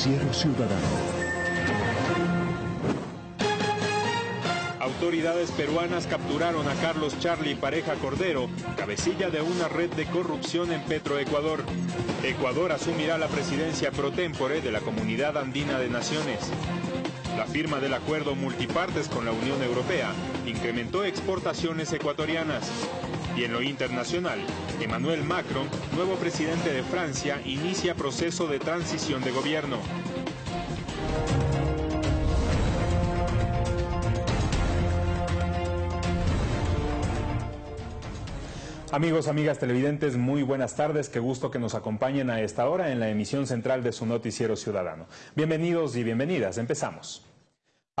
Noticiero Ciudadano. Autoridades peruanas capturaron a Carlos Charlie Pareja Cordero, cabecilla de una red de corrupción en Petroecuador. Ecuador asumirá la presidencia pro tempore de la Comunidad Andina de Naciones. La firma del acuerdo multipartes con la Unión Europea incrementó exportaciones ecuatorianas. Y en lo internacional, Emmanuel Macron, nuevo presidente de Francia, inicia proceso de transición de gobierno. Amigos, amigas televidentes, muy buenas tardes. Qué gusto que nos acompañen a esta hora en la emisión central de su noticiero ciudadano. Bienvenidos y bienvenidas. Empezamos.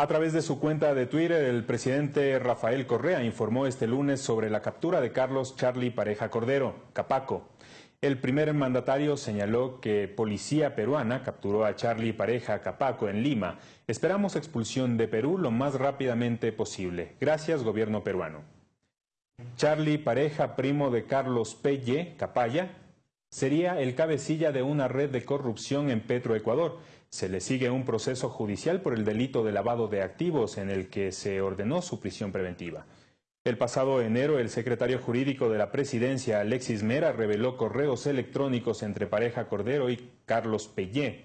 A través de su cuenta de Twitter, el presidente Rafael Correa informó este lunes sobre la captura de Carlos Charlie Pareja Cordero, Capaco. El primer mandatario señaló que policía peruana capturó a Charlie Pareja Capaco en Lima. Esperamos expulsión de Perú lo más rápidamente posible. Gracias, gobierno peruano. Charlie Pareja, primo de Carlos Pelle Capaya, sería el cabecilla de una red de corrupción en Petroecuador. Se le sigue un proceso judicial por el delito de lavado de activos en el que se ordenó su prisión preventiva. El pasado enero, el secretario jurídico de la presidencia, Alexis Mera, reveló correos electrónicos entre Pareja Cordero y Carlos Pellé.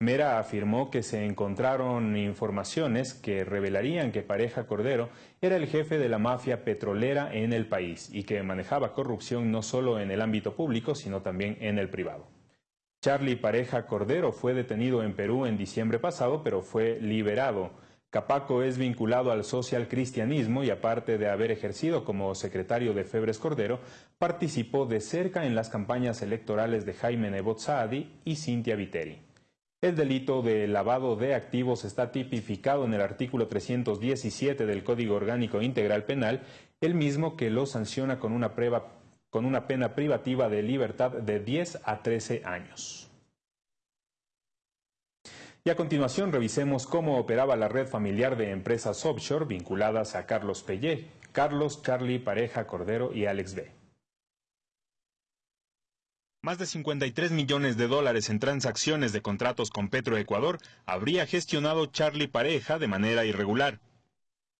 Mera afirmó que se encontraron informaciones que revelarían que Pareja Cordero era el jefe de la mafia petrolera en el país y que manejaba corrupción no solo en el ámbito público, sino también en el privado. Charlie Pareja Cordero fue detenido en Perú en diciembre pasado, pero fue liberado. Capaco es vinculado al social cristianismo y aparte de haber ejercido como secretario de Febres Cordero, participó de cerca en las campañas electorales de Jaime Nebot Saadi y Cintia Viteri. El delito de lavado de activos está tipificado en el artículo 317 del Código Orgánico Integral Penal, el mismo que lo sanciona con una, con una pena privativa de libertad de 10 a 13 años. Y a continuación revisemos cómo operaba la red familiar de empresas offshore vinculadas a Carlos Pellé, Carlos, Charlie, Pareja, Cordero y Alex B. Más de 53 millones de dólares en transacciones de contratos con Petroecuador habría gestionado Charlie Pareja de manera irregular.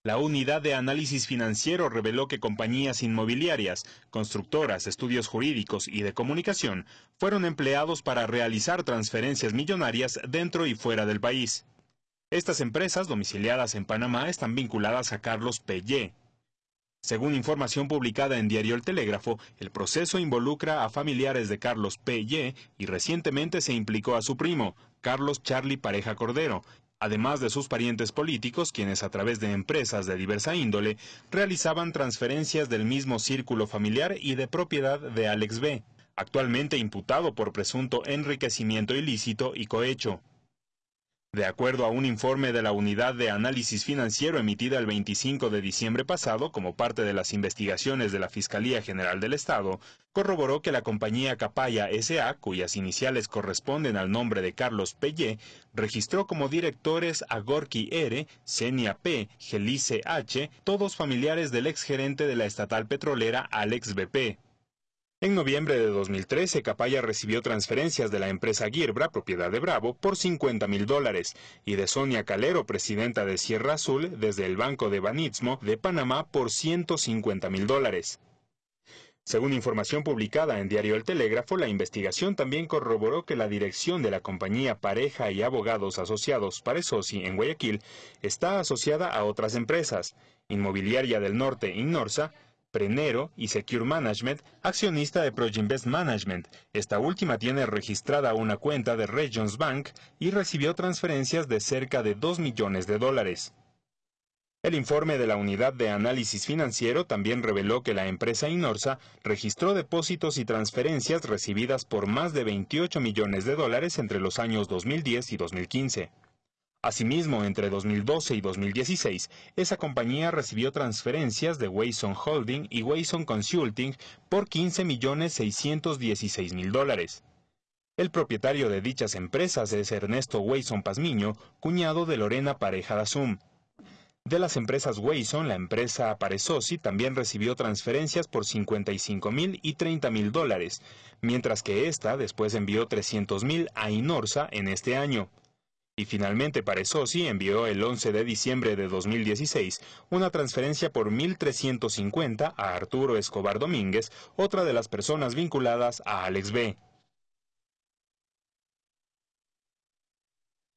La unidad de análisis financiero reveló que compañías inmobiliarias, constructoras, estudios jurídicos y de comunicación fueron empleados para realizar transferencias millonarias dentro y fuera del país. Estas empresas domiciliadas en Panamá están vinculadas a Carlos Pellé, según información publicada en Diario El Telégrafo, el proceso involucra a familiares de Carlos P. y recientemente se implicó a su primo, Carlos Charlie Pareja Cordero, además de sus parientes políticos, quienes a través de empresas de diversa índole realizaban transferencias del mismo círculo familiar y de propiedad de Alex B., actualmente imputado por presunto enriquecimiento ilícito y cohecho. De acuerdo a un informe de la Unidad de Análisis Financiero emitida el 25 de diciembre pasado como parte de las investigaciones de la Fiscalía General del Estado, corroboró que la compañía Capaya S.A., cuyas iniciales corresponden al nombre de Carlos Pellé, registró como directores a Gorky R., Senia P., Gelice H., todos familiares del exgerente de la estatal petrolera Alex BP. En noviembre de 2013, Capaya recibió transferencias de la empresa Girbra, propiedad de Bravo, por 50 mil dólares, y de Sonia Calero, presidenta de Sierra Azul, desde el Banco de Banitsmo de Panamá, por 150 mil dólares. Según información publicada en Diario El Telégrafo, la investigación también corroboró que la dirección de la compañía Pareja y Abogados Asociados Paresosi en Guayaquil está asociada a otras empresas, Inmobiliaria del Norte Innorsa, Prenero y Secure Management, accionista de Proginvest Management. Esta última tiene registrada una cuenta de Regions Bank y recibió transferencias de cerca de 2 millones de dólares. El informe de la Unidad de Análisis Financiero también reveló que la empresa Inorsa registró depósitos y transferencias recibidas por más de 28 millones de dólares entre los años 2010 y 2015. Asimismo, entre 2012 y 2016, esa compañía recibió transferencias de Wayson Holding y Wayson Consulting por 15.616.000 dólares. El propietario de dichas empresas es Ernesto Wayson Pazmiño, cuñado de Lorena Pareja Dazum. De las empresas Wayson, la empresa Paresosi también recibió transferencias por 55.000 y 30.000 dólares, mientras que esta después envió 300.000 a Inorsa en este año. Y finalmente Parezosi envió el 11 de diciembre de 2016 una transferencia por 1.350 a Arturo Escobar Domínguez, otra de las personas vinculadas a Alex B.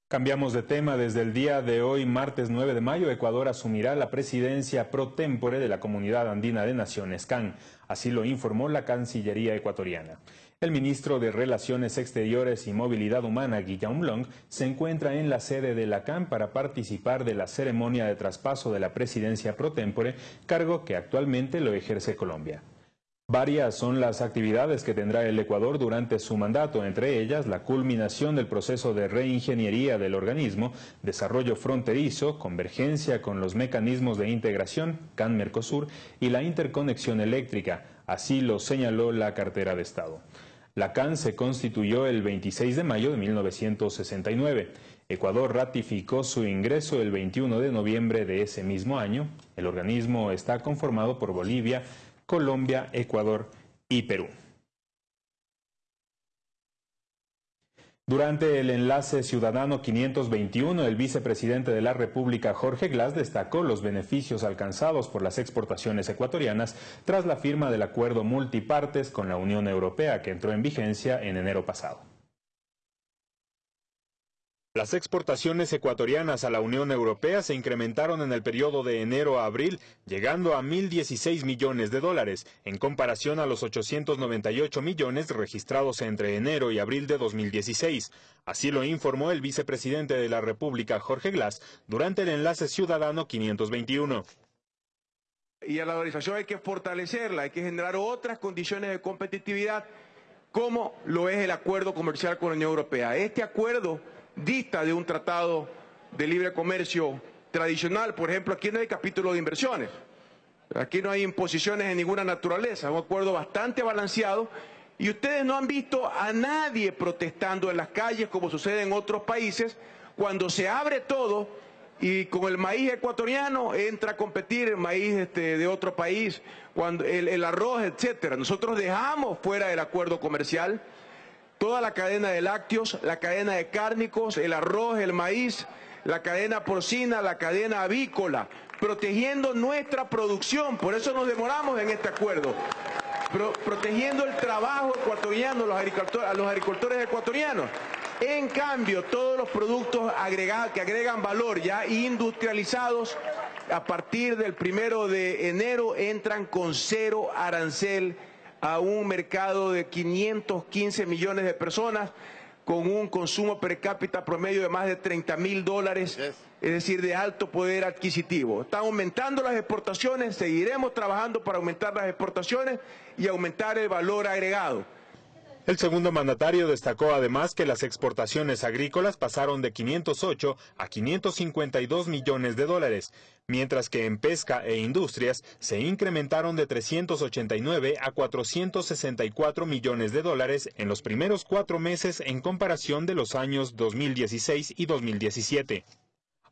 Cambiamos de tema. Desde el día de hoy, martes 9 de mayo, Ecuador asumirá la presidencia pro tempore de la Comunidad Andina de Naciones, CAN. Así lo informó la Cancillería ecuatoriana. El ministro de Relaciones Exteriores y Movilidad Humana, Guillaume Long, se encuentra en la sede de la CAN para participar de la ceremonia de traspaso de la presidencia pro tempore, cargo que actualmente lo ejerce Colombia. Varias son las actividades que tendrá el Ecuador durante su mandato, entre ellas la culminación del proceso de reingeniería del organismo, desarrollo fronterizo, convergencia con los mecanismos de integración, CAN-Mercosur, y la interconexión eléctrica, así lo señaló la cartera de Estado. La CAN se constituyó el 26 de mayo de 1969. Ecuador ratificó su ingreso el 21 de noviembre de ese mismo año. El organismo está conformado por Bolivia, Colombia, Ecuador y Perú. Durante el enlace Ciudadano 521, el vicepresidente de la República, Jorge Glass, destacó los beneficios alcanzados por las exportaciones ecuatorianas tras la firma del acuerdo multipartes con la Unión Europea que entró en vigencia en enero pasado. Las exportaciones ecuatorianas a la Unión Europea se incrementaron en el periodo de enero a abril, llegando a 1.016 millones de dólares, en comparación a los 898 millones registrados entre enero y abril de 2016. Así lo informó el vicepresidente de la República, Jorge Glass, durante el enlace ciudadano 521. Y a la organización hay que fortalecerla, hay que generar otras condiciones de competitividad, como lo es el acuerdo comercial con la Unión Europea. Este acuerdo dista de un tratado de libre comercio tradicional. Por ejemplo, aquí no hay capítulo de inversiones. Aquí no hay imposiciones de ninguna naturaleza. Un acuerdo bastante balanceado. Y ustedes no han visto a nadie protestando en las calles como sucede en otros países cuando se abre todo y con el maíz ecuatoriano entra a competir el maíz este, de otro país, cuando el, el arroz, etcétera. Nosotros dejamos fuera del acuerdo comercial toda la cadena de lácteos, la cadena de cárnicos, el arroz, el maíz, la cadena porcina, la cadena avícola, protegiendo nuestra producción. Por eso nos demoramos en este acuerdo. protegiendo el trabajo ecuatoriano a los agricultores ecuatorianos. En cambio, todos los productos agregados, que agregan valor ya industrializados, a partir del primero de enero entran con cero arancel a un mercado de 515 millones de personas con un consumo per cápita promedio de más de 30 mil dólares, es decir, de alto poder adquisitivo. Están aumentando las exportaciones, seguiremos trabajando para aumentar las exportaciones y aumentar el valor agregado. El segundo mandatario destacó además que las exportaciones agrícolas pasaron de 508 a 552 millones de dólares, mientras que en pesca e industrias se incrementaron de 389 a 464 millones de dólares en los primeros cuatro meses en comparación de los años 2016 y 2017.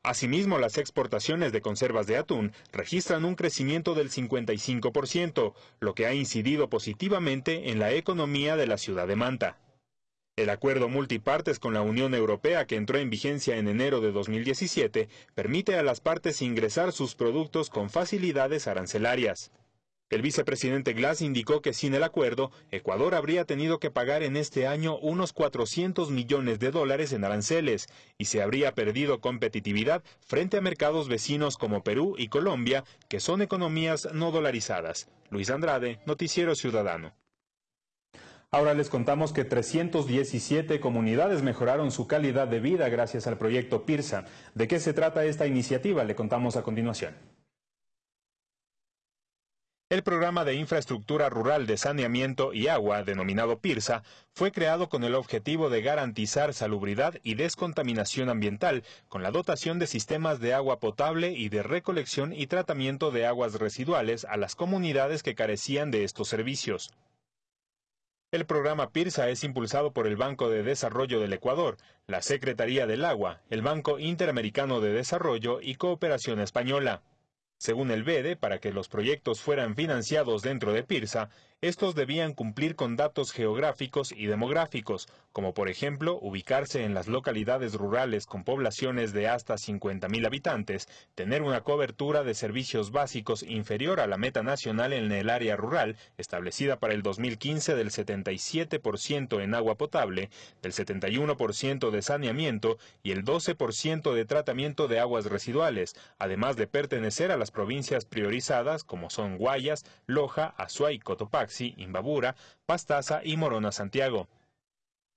Asimismo, las exportaciones de conservas de atún registran un crecimiento del 55%, lo que ha incidido positivamente en la economía de la ciudad de Manta. El acuerdo multipartes con la Unión Europea que entró en vigencia en enero de 2017 permite a las partes ingresar sus productos con facilidades arancelarias. El vicepresidente Glass indicó que sin el acuerdo, Ecuador habría tenido que pagar en este año unos 400 millones de dólares en aranceles y se habría perdido competitividad frente a mercados vecinos como Perú y Colombia, que son economías no dolarizadas. Luis Andrade, Noticiero Ciudadano. Ahora les contamos que 317 comunidades mejoraron su calidad de vida gracias al proyecto PIRSA. ¿De qué se trata esta iniciativa? Le contamos a continuación. El programa de infraestructura rural de saneamiento y agua, denominado PIRSA, fue creado con el objetivo de garantizar salubridad y descontaminación ambiental, con la dotación de sistemas de agua potable y de recolección y tratamiento de aguas residuales a las comunidades que carecían de estos servicios. El programa PIRSA es impulsado por el Banco de Desarrollo del Ecuador, la Secretaría del Agua, el Banco Interamericano de Desarrollo y Cooperación Española. Según el BEDE, para que los proyectos fueran financiados dentro de PIRSA, estos debían cumplir con datos geográficos y demográficos, como por ejemplo ubicarse en las localidades rurales con poblaciones de hasta 50.000 habitantes, tener una cobertura de servicios básicos inferior a la meta nacional en el área rural, establecida para el 2015 del 77% en agua potable, del 71% de saneamiento y el 12% de tratamiento de aguas residuales, además de pertenecer a las provincias priorizadas como son Guayas, Loja, Azuay, Cotopaxi, Imbabura, Pastaza y Morona Santiago.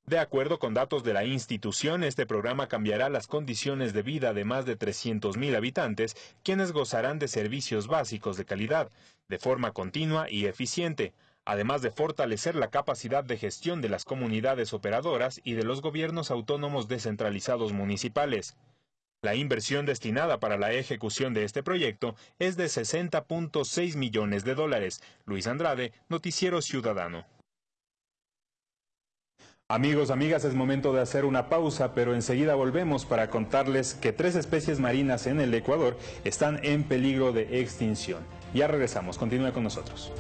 De acuerdo con datos de la institución, este programa cambiará las condiciones de vida de más de 300.000 habitantes, quienes gozarán de servicios básicos de calidad, de forma continua y eficiente, además de fortalecer la capacidad de gestión de las comunidades operadoras y de los gobiernos autónomos descentralizados municipales. La inversión destinada para la ejecución de este proyecto es de 60.6 millones de dólares. Luis Andrade, Noticiero Ciudadano. Amigos, amigas, es momento de hacer una pausa, pero enseguida volvemos para contarles que tres especies marinas en el Ecuador están en peligro de extinción. Ya regresamos, continúe con nosotros.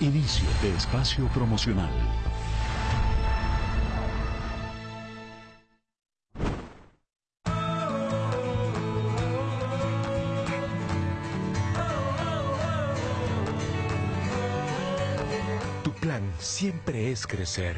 Inicio de espacio promocional. Tu plan siempre es crecer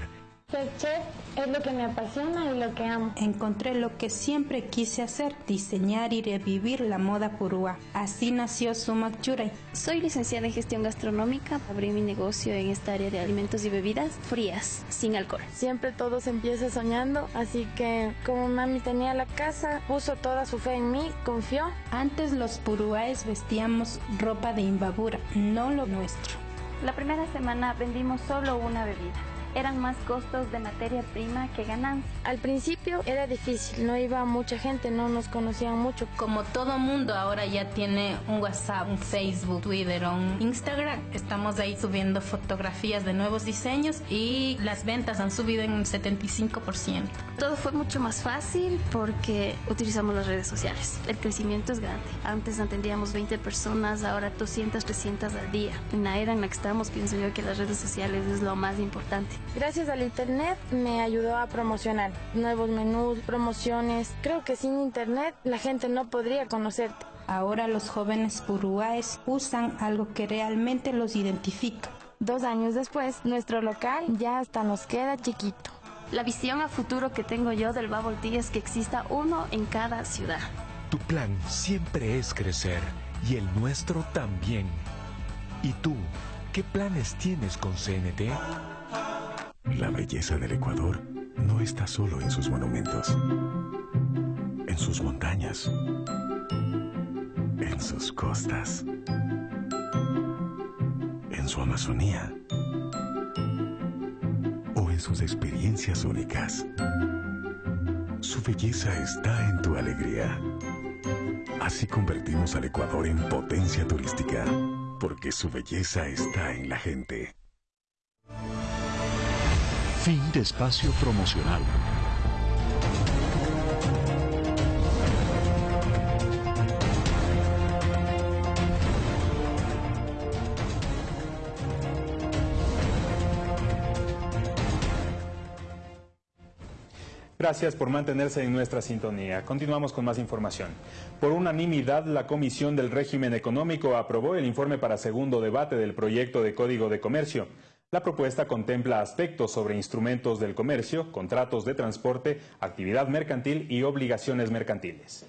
es lo que me apasiona y lo que amo. Encontré lo que siempre quise hacer, diseñar y revivir la moda purúa. Así nació Sumac Churay. Soy licenciada en gestión gastronómica. Abrí mi negocio en esta área de alimentos y bebidas frías, sin alcohol. Siempre todo se empieza soñando, así que como mami tenía la casa, puso toda su fe en mí, confió. Antes los purúaes vestíamos ropa de imbabura, no lo nuestro. La primera semana vendimos solo una bebida eran más costos de materia prima que ganancia. Al principio era difícil, no iba mucha gente, no nos conocían mucho. Como todo mundo ahora ya tiene un WhatsApp, un Facebook, Twitter, un Instagram, estamos ahí subiendo fotografías de nuevos diseños y las ventas han subido en un 75%. Todo fue mucho más fácil porque utilizamos las redes sociales. El crecimiento es grande. Antes atendíamos 20 personas, ahora 200, 300 al día. En la era en la que estamos, pienso yo que las redes sociales es lo más importante. Gracias al Internet me ayudó a promocionar nuevos menús, promociones. Creo que sin Internet la gente no podría conocerte. Ahora los jóvenes puruáes usan algo que realmente los identifica. Dos años después, nuestro local ya hasta nos queda chiquito. La visión a futuro que tengo yo del Bubble Tea es que exista uno en cada ciudad. Tu plan siempre es crecer y el nuestro también. ¿Y tú, qué planes tienes con CNT? La belleza del Ecuador no está solo en sus monumentos, en sus montañas, en sus costas, en su Amazonía o en sus experiencias únicas. Su belleza está en tu alegría. Así convertimos al Ecuador en potencia turística, porque su belleza está en la gente. Fin de espacio promocional. Gracias por mantenerse en nuestra sintonía. Continuamos con más información. Por unanimidad, la Comisión del Régimen Económico aprobó el informe para segundo debate del proyecto de Código de Comercio. La propuesta contempla aspectos sobre instrumentos del comercio, contratos de transporte, actividad mercantil y obligaciones mercantiles.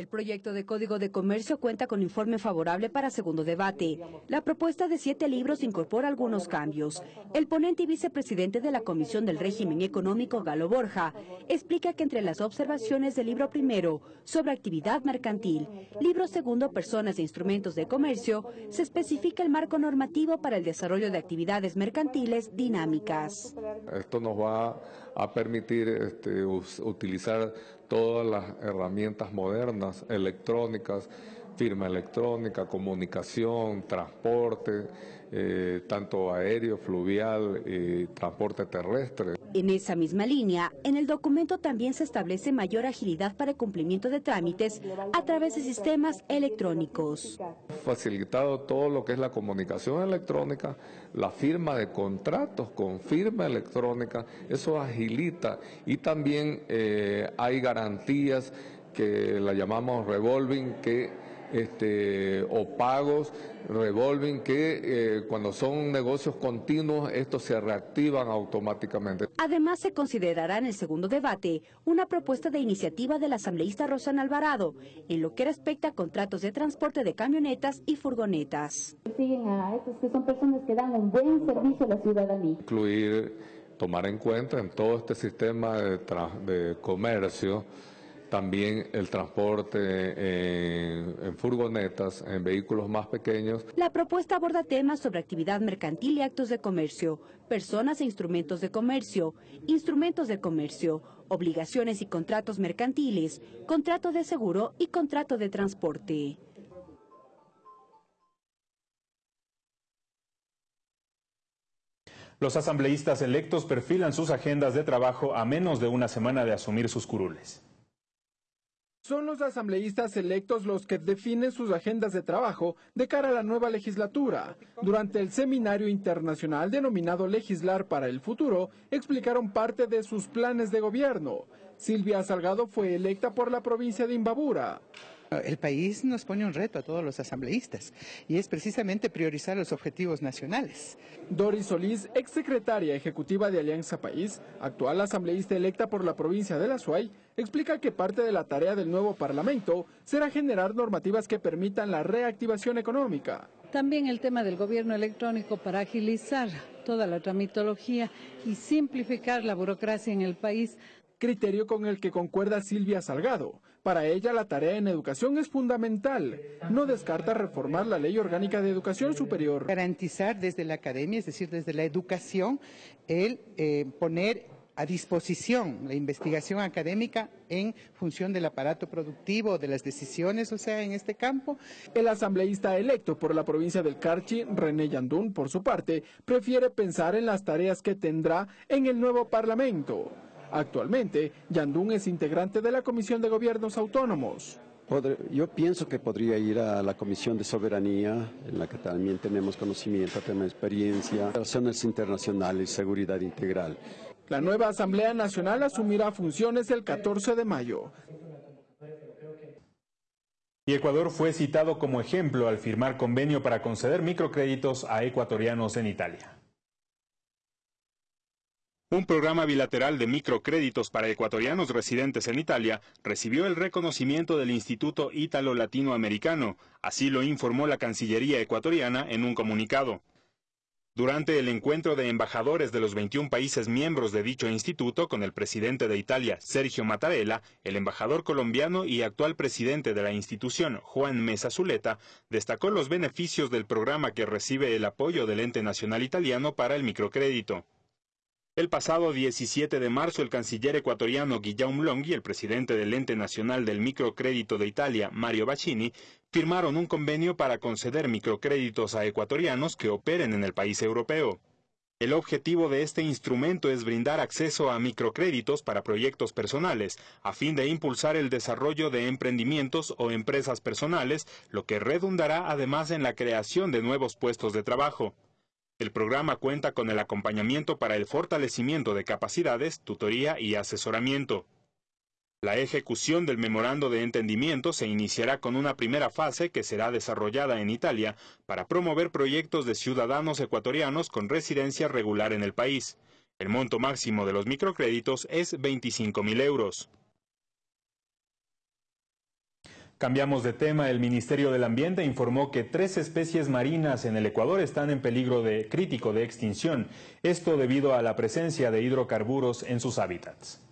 El proyecto de Código de Comercio cuenta con informe favorable para segundo debate. La propuesta de siete libros incorpora algunos cambios. El ponente y vicepresidente de la Comisión del Régimen Económico, Galo Borja, explica que entre las observaciones del libro primero sobre actividad mercantil, libro segundo personas e instrumentos de comercio, se especifica el marco normativo para el desarrollo de actividades mercantiles dinámicas. Esto nos va a permitir este, utilizar todas las herramientas modernas, electrónicas, firma electrónica, comunicación, transporte, eh, tanto aéreo, fluvial y transporte terrestre. En esa misma línea, en el documento también se establece mayor agilidad para el cumplimiento de trámites a través de sistemas electrónicos. Facilitado todo lo que es la comunicación electrónica, la firma de contratos con firma electrónica, eso agilita y también eh, hay garantías que la llamamos revolving que este, o pagos revolving que eh, cuando son negocios continuos estos se reactivan automáticamente. Además se considerará en el segundo debate una propuesta de iniciativa del asambleísta Rosana Alvarado en lo que respecta a contratos de transporte de camionetas y furgonetas. Siguen a estos que son personas que dan un buen servicio a la ciudadanía. Incluir, tomar en cuenta en todo este sistema de, de comercio también el transporte en, furgonetas, en vehículos más pequeños. La propuesta aborda temas sobre actividad mercantil y actos de comercio, personas e instrumentos de comercio, instrumentos de comercio, obligaciones y contratos mercantiles, contrato de seguro y contrato de transporte. Los asambleístas electos perfilan sus agendas de trabajo a menos de una semana de asumir sus curules. Son los asambleístas electos los que definen sus agendas de trabajo de cara a la nueva legislatura. Durante el seminario internacional denominado Legislar para el Futuro, explicaron parte de sus planes de gobierno. Silvia Salgado fue electa por la provincia de Imbabura. El país nos pone un reto a todos los asambleístas y es precisamente priorizar los objetivos nacionales. Doris Solís, exsecretaria ejecutiva de Alianza País, actual asambleísta electa por la provincia de La Suay, explica que parte de la tarea del nuevo Parlamento será generar normativas que permitan la reactivación económica. También el tema del gobierno electrónico para agilizar toda la tramitología y simplificar la burocracia en el país criterio con el que concuerda Silvia Salgado. Para ella la tarea en educación es fundamental. No descarta reformar la ley orgánica de educación superior. Garantizar desde la academia, es decir, desde la educación, el eh, poner a disposición la investigación académica en función del aparato productivo, de las decisiones, o sea, en este campo. El asambleísta electo por la provincia del Carchi, René Yandún, por su parte, prefiere pensar en las tareas que tendrá en el nuevo Parlamento. Actualmente, Yandún es integrante de la Comisión de Gobiernos Autónomos. Yo pienso que podría ir a la Comisión de Soberanía, en la que también tenemos conocimiento, tenemos experiencia, relaciones internacionales, seguridad integral. La nueva Asamblea Nacional asumirá funciones el 14 de mayo. Y Ecuador fue citado como ejemplo al firmar convenio para conceder microcréditos a ecuatorianos en Italia. Un programa bilateral de microcréditos para ecuatorianos residentes en Italia recibió el reconocimiento del Instituto Ítalo Latinoamericano, así lo informó la Cancillería ecuatoriana en un comunicado. Durante el encuentro de embajadores de los 21 países miembros de dicho instituto con el presidente de Italia, Sergio Mattarella, el embajador colombiano y actual presidente de la institución, Juan Mesa Zuleta, destacó los beneficios del programa que recibe el apoyo del ente nacional italiano para el microcrédito. El pasado 17 de marzo, el canciller ecuatoriano Guillaume Long y el presidente del Ente Nacional del Microcrédito de Italia, Mario Bacini, firmaron un convenio para conceder microcréditos a ecuatorianos que operen en el país europeo. El objetivo de este instrumento es brindar acceso a microcréditos para proyectos personales, a fin de impulsar el desarrollo de emprendimientos o empresas personales, lo que redundará además en la creación de nuevos puestos de trabajo. El programa cuenta con el acompañamiento para el fortalecimiento de capacidades, tutoría y asesoramiento. La ejecución del memorando de entendimiento se iniciará con una primera fase que será desarrollada en Italia para promover proyectos de ciudadanos ecuatorianos con residencia regular en el país. El monto máximo de los microcréditos es 25 mil euros. Cambiamos de tema. El Ministerio del Ambiente informó que tres especies marinas en el Ecuador están en peligro de, crítico de extinción. Esto debido a la presencia de hidrocarburos en sus hábitats.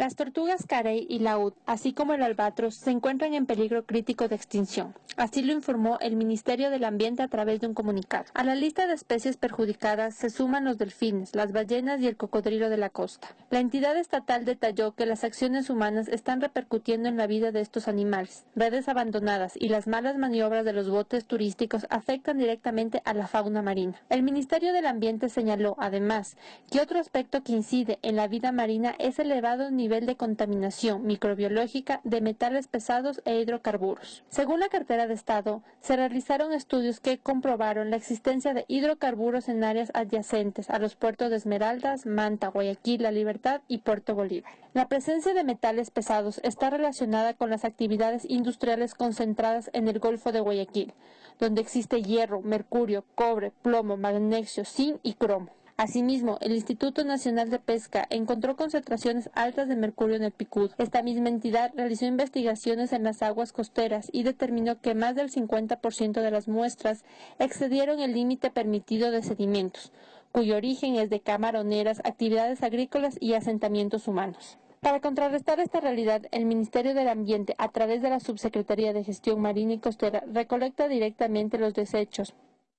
Las tortugas carey y laúd, así como el albatros, se encuentran en peligro crítico de extinción. Así lo informó el Ministerio del Ambiente a través de un comunicado. A la lista de especies perjudicadas se suman los delfines, las ballenas y el cocodrilo de la costa. La entidad estatal detalló que las acciones humanas están repercutiendo en la vida de estos animales. Redes abandonadas y las malas maniobras de los botes turísticos afectan directamente a la fauna marina. El Ministerio del Ambiente señaló, además, que otro aspecto que incide en la vida marina es el elevado nivel de contaminación microbiológica de metales pesados e hidrocarburos. Según la cartera de Estado, se realizaron estudios que comprobaron la existencia de hidrocarburos en áreas adyacentes a los puertos de Esmeraldas, Manta, Guayaquil, La Libertad y Puerto Bolívar. La presencia de metales pesados está relacionada con las actividades industriales concentradas en el Golfo de Guayaquil, donde existe hierro, mercurio, cobre, plomo, magnesio, zinc y cromo. Asimismo, el Instituto Nacional de Pesca encontró concentraciones altas de mercurio en el Picud. Esta misma entidad realizó investigaciones en las aguas costeras y determinó que más del 50% de las muestras excedieron el límite permitido de sedimentos, cuyo origen es de camaroneras, actividades agrícolas y asentamientos humanos. Para contrarrestar esta realidad, el Ministerio del Ambiente, a través de la Subsecretaría de Gestión Marina y Costera, recolecta directamente los desechos,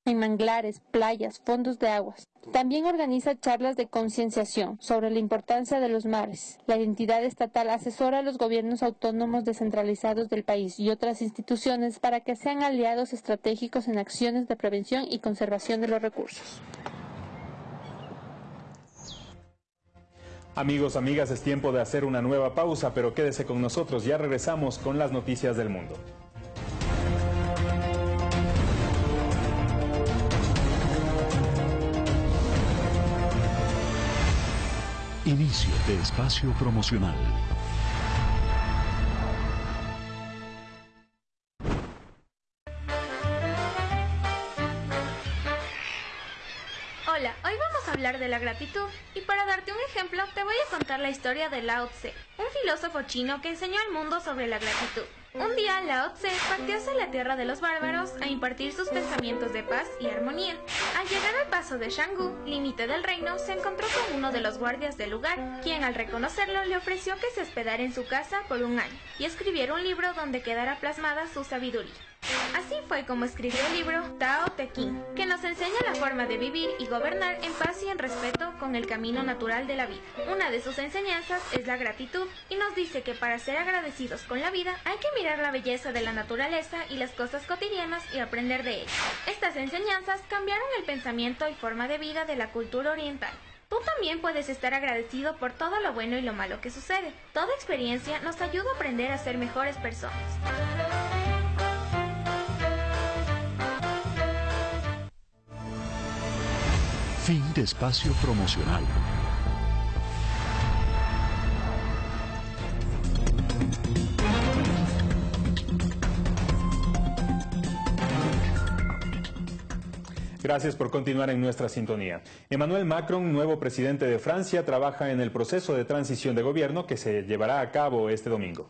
en manglares, playas, fondos de aguas. También organiza charlas de concienciación sobre la importancia de los mares. La entidad estatal asesora a los gobiernos autónomos descentralizados del país y otras instituciones para que sean aliados estratégicos en acciones de prevención y conservación de los recursos. Amigos, amigas, es tiempo de hacer una nueva pausa, pero quédese con nosotros, ya regresamos con las noticias del mundo. Inicio de espacio promocional. Hola, hoy vamos a hablar de la gratitud y para darte un ejemplo te voy a contar la historia de Lao Tse, un filósofo chino que enseñó al mundo sobre la gratitud. Un día Lao Tse partió hacia la tierra de los bárbaros a impartir sus pensamientos de paz y armonía. Al llegar al paso de Shanggu, límite del reino, se encontró con uno de los guardias del lugar, quien al reconocerlo le ofreció que se hospedara en su casa por un año y escribiera un libro donde quedara plasmada su sabiduría. Así fue como escribió el libro Tao Te Ching, que nos enseña la forma de vivir y gobernar en paz y en respeto con el camino natural de la vida. Una de sus enseñanzas es la gratitud y nos dice que para ser agradecidos con la vida hay que mirar la belleza de la naturaleza y las cosas cotidianas y aprender de ellas. Estas enseñanzas cambiaron el pensamiento y forma de vida de la cultura oriental. Tú también puedes estar agradecido por todo lo bueno y lo malo que sucede. Toda experiencia nos ayuda a aprender a ser mejores personas. Fin de espacio promocional. Gracias por continuar en nuestra sintonía. Emmanuel Macron, nuevo presidente de Francia, trabaja en el proceso de transición de gobierno que se llevará a cabo este domingo.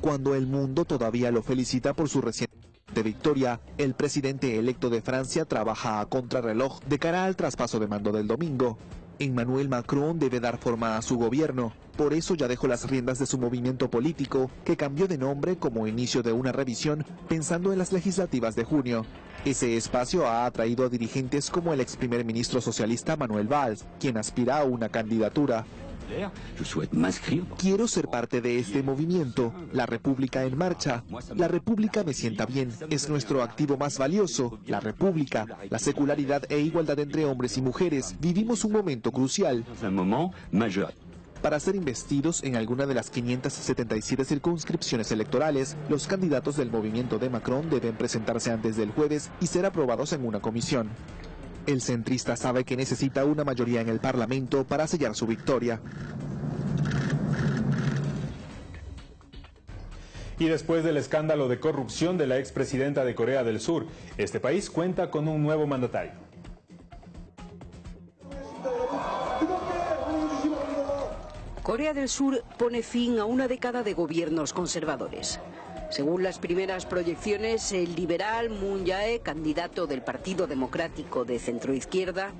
Cuando el mundo todavía lo felicita por su reciente victoria, el presidente electo de Francia trabaja a contrarreloj de cara al traspaso de mando del domingo. Emmanuel Macron debe dar forma a su gobierno, por eso ya dejó las riendas de su movimiento político, que cambió de nombre como inicio de una revisión pensando en las legislativas de junio. Ese espacio ha atraído a dirigentes como el ex primer ministro socialista Manuel Valls, quien aspira a una candidatura. Quiero ser parte de este movimiento, la República en marcha. La República me sienta bien, es nuestro activo más valioso. La República, la secularidad e igualdad entre hombres y mujeres. Vivimos un momento crucial. Para ser investidos en alguna de las 577 circunscripciones electorales, los candidatos del movimiento de Macron deben presentarse antes del jueves y ser aprobados en una comisión. El centrista sabe que necesita una mayoría en el Parlamento para sellar su victoria. Y después del escándalo de corrupción de la expresidenta de Corea del Sur, este país cuenta con un nuevo mandatario. Corea del Sur pone fin a una década de gobiernos conservadores. Según las primeras proyecciones, el liberal Moon Jae, candidato del Partido Democrático de centroizquierda,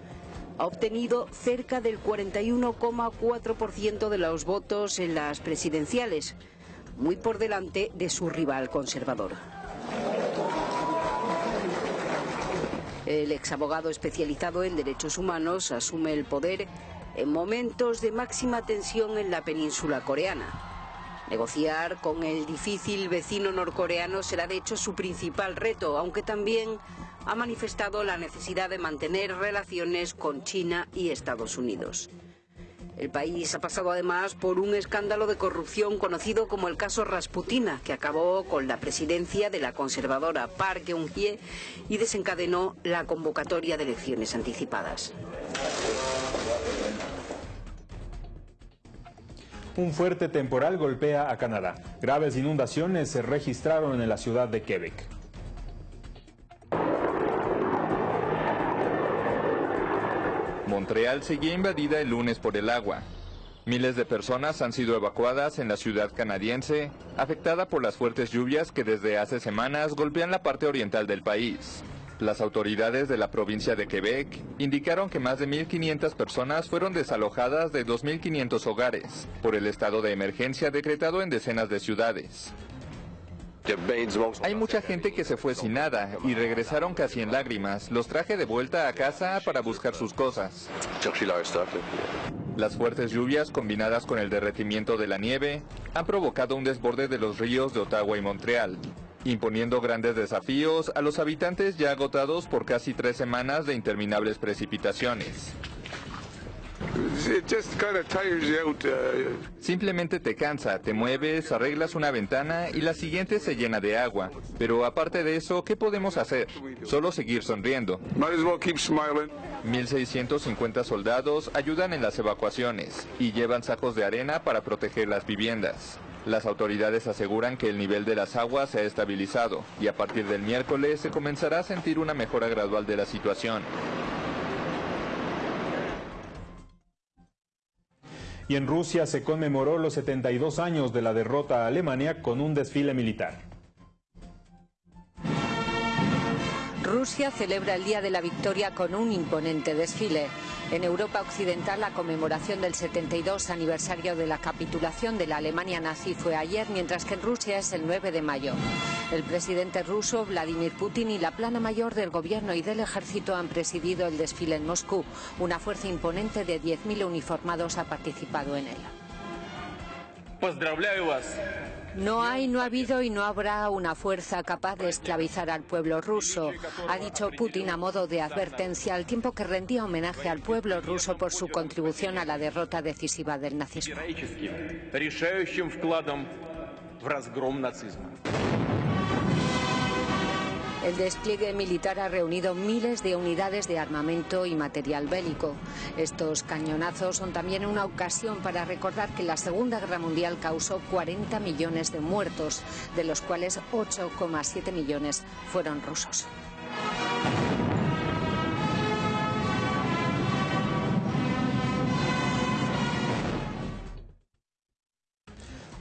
ha obtenido cerca del 41,4% de los votos en las presidenciales, muy por delante de su rival conservador. El exabogado especializado en derechos humanos asume el poder en momentos de máxima tensión en la península coreana. Negociar con el difícil vecino norcoreano será de hecho su principal reto, aunque también ha manifestado la necesidad de mantener relaciones con China y Estados Unidos. El país ha pasado además por un escándalo de corrupción conocido como el caso Rasputina, que acabó con la presidencia de la conservadora Park Geun-hye y desencadenó la convocatoria de elecciones anticipadas. Un fuerte temporal golpea a Canadá. Graves inundaciones se registraron en la ciudad de Quebec. Montreal seguía invadida el lunes por el agua. Miles de personas han sido evacuadas en la ciudad canadiense, afectada por las fuertes lluvias que desde hace semanas golpean la parte oriental del país. Las autoridades de la provincia de Quebec indicaron que más de 1.500 personas fueron desalojadas de 2.500 hogares por el estado de emergencia decretado en decenas de ciudades. Hay mucha gente que se fue sin nada y regresaron casi en lágrimas. Los traje de vuelta a casa para buscar sus cosas. Las fuertes lluvias combinadas con el derretimiento de la nieve han provocado un desborde de los ríos de Ottawa y Montreal, imponiendo grandes desafíos a los habitantes ya agotados por casi tres semanas de interminables precipitaciones. Simplemente te cansa, te mueves, arreglas una ventana y la siguiente se llena de agua. Pero aparte de eso, ¿qué podemos hacer? Solo seguir sonriendo. 1.650 soldados ayudan en las evacuaciones y llevan sacos de arena para proteger las viviendas. Las autoridades aseguran que el nivel de las aguas se ha estabilizado y a partir del miércoles se comenzará a sentir una mejora gradual de la situación. Y en Rusia se conmemoró los 72 años de la derrota a Alemania con un desfile militar. Rusia celebra el Día de la Victoria con un imponente desfile. En Europa Occidental la conmemoración del 72 aniversario de la capitulación de la Alemania nazi fue ayer, mientras que en Rusia es el 9 de mayo. El presidente ruso Vladimir Putin y la plana mayor del gobierno y del ejército han presidido el desfile en Moscú. Una fuerza imponente de 10.000 uniformados ha participado en él. No hay, no ha habido y no habrá una fuerza capaz de esclavizar al pueblo ruso, ha dicho Putin a modo de advertencia al tiempo que rendía homenaje al pueblo ruso por su contribución a la derrota decisiva del nazismo. El despliegue militar ha reunido miles de unidades de armamento y material bélico. Estos cañonazos son también una ocasión para recordar que la Segunda Guerra Mundial causó 40 millones de muertos, de los cuales 8,7 millones fueron rusos.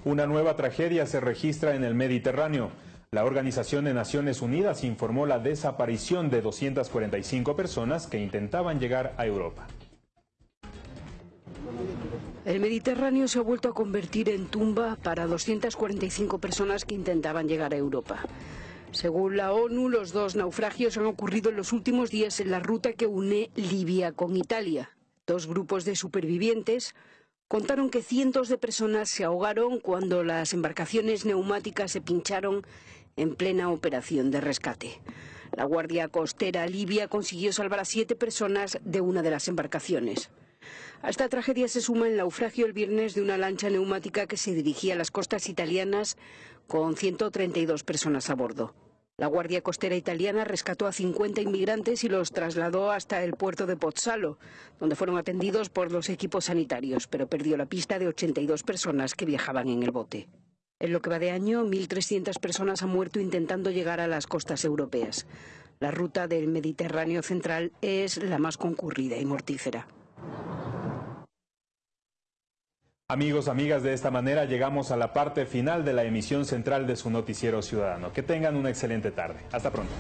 Una nueva tragedia se registra en el Mediterráneo. La Organización de Naciones Unidas informó la desaparición de 245 personas que intentaban llegar a Europa. El Mediterráneo se ha vuelto a convertir en tumba para 245 personas que intentaban llegar a Europa. Según la ONU, los dos naufragios han ocurrido en los últimos días en la ruta que une Libia con Italia. Dos grupos de supervivientes contaron que cientos de personas se ahogaron cuando las embarcaciones neumáticas se pincharon en plena operación de rescate. La Guardia Costera Libia consiguió salvar a siete personas de una de las embarcaciones. A esta tragedia se suma el naufragio el viernes de una lancha neumática que se dirigía a las costas italianas con 132 personas a bordo. La Guardia Costera italiana rescató a 50 inmigrantes y los trasladó hasta el puerto de Pozzalo, donde fueron atendidos por los equipos sanitarios, pero perdió la pista de 82 personas que viajaban en el bote. En lo que va de año, 1.300 personas han muerto intentando llegar a las costas europeas. La ruta del Mediterráneo central es la más concurrida y mortífera. Amigos, amigas, de esta manera llegamos a la parte final de la emisión central de su noticiero ciudadano. Que tengan una excelente tarde. Hasta pronto.